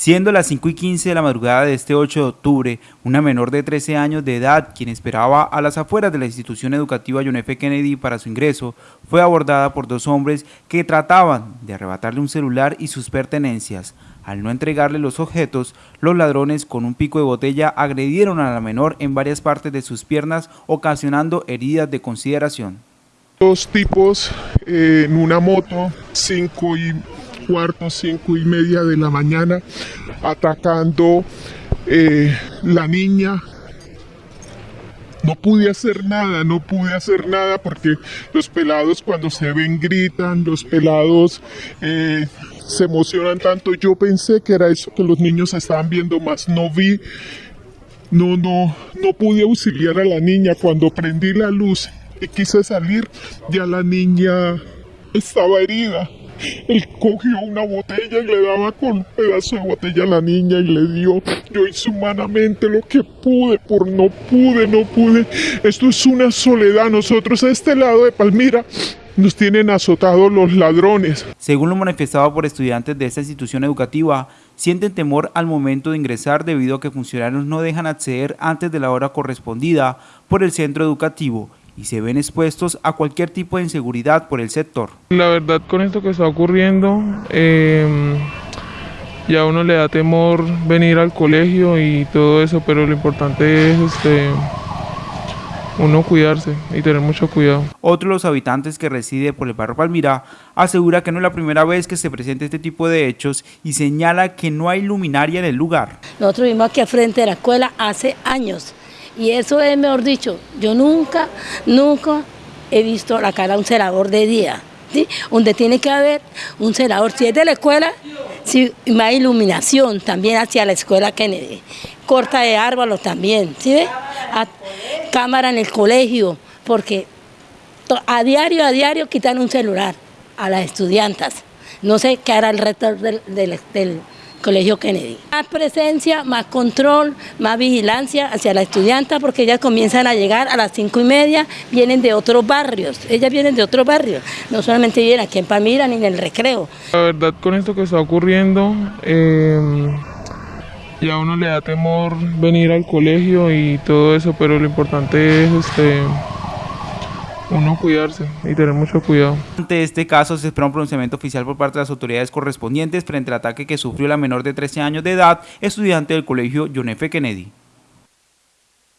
Siendo las 5 y 15 de la madrugada de este 8 de octubre, una menor de 13 años de edad, quien esperaba a las afueras de la institución educativa John F. Kennedy para su ingreso, fue abordada por dos hombres que trataban de arrebatarle un celular y sus pertenencias. Al no entregarle los objetos, los ladrones con un pico de botella agredieron a la menor en varias partes de sus piernas, ocasionando heridas de consideración. Dos tipos en una moto, 5 y cuarto, cinco y media de la mañana, atacando eh, la niña. No pude hacer nada, no pude hacer nada porque los pelados cuando se ven gritan, los pelados eh, se emocionan tanto. Yo pensé que era eso que los niños estaban viendo más, no vi, no, no, no pude auxiliar a la niña. Cuando prendí la luz y quise salir, ya la niña estaba herida. Él cogió una botella y le daba con un pedazo de botella a la niña y le dio. Yo hice humanamente lo que pude, por no pude, no pude. Esto es una soledad. Nosotros a este lado de Palmira nos tienen azotados los ladrones. Según lo manifestado por estudiantes de esta institución educativa, sienten temor al momento de ingresar debido a que funcionarios no dejan acceder antes de la hora correspondida por el centro educativo y se ven expuestos a cualquier tipo de inseguridad por el sector. La verdad con esto que está ocurriendo, eh, ya uno le da temor venir al colegio y todo eso, pero lo importante es este, uno cuidarse y tener mucho cuidado. Otro de los habitantes que reside por el barrio Palmira asegura que no es la primera vez que se presenta este tipo de hechos y señala que no hay luminaria en el lugar. Nosotros vimos aquí frente de la escuela hace años y eso es, mejor dicho, yo nunca, nunca he visto la cara de un celador de día, donde tiene que haber un celador, si es de la escuela, si más iluminación también hacia la escuela Kennedy, corta de árboles también, ¿sí ve? cámara en el colegio, porque a diario, a diario quitan un celular a las estudiantes. No sé qué hará el resto del, del, del Colegio Kennedy. Más presencia, más control, más vigilancia hacia la estudianta porque ellas comienzan a llegar a las cinco y media, vienen de otros barrios, ellas vienen de otros barrios, no solamente vienen aquí en Palmira ni en el recreo. La verdad con esto que está ocurriendo, eh, ya uno le da temor venir al colegio y todo eso, pero lo importante es este uno cuidarse y tener mucho cuidado. Ante este caso se espera un pronunciamiento oficial por parte de las autoridades correspondientes frente al ataque que sufrió la menor de 13 años de edad, estudiante del colegio John F. Kennedy.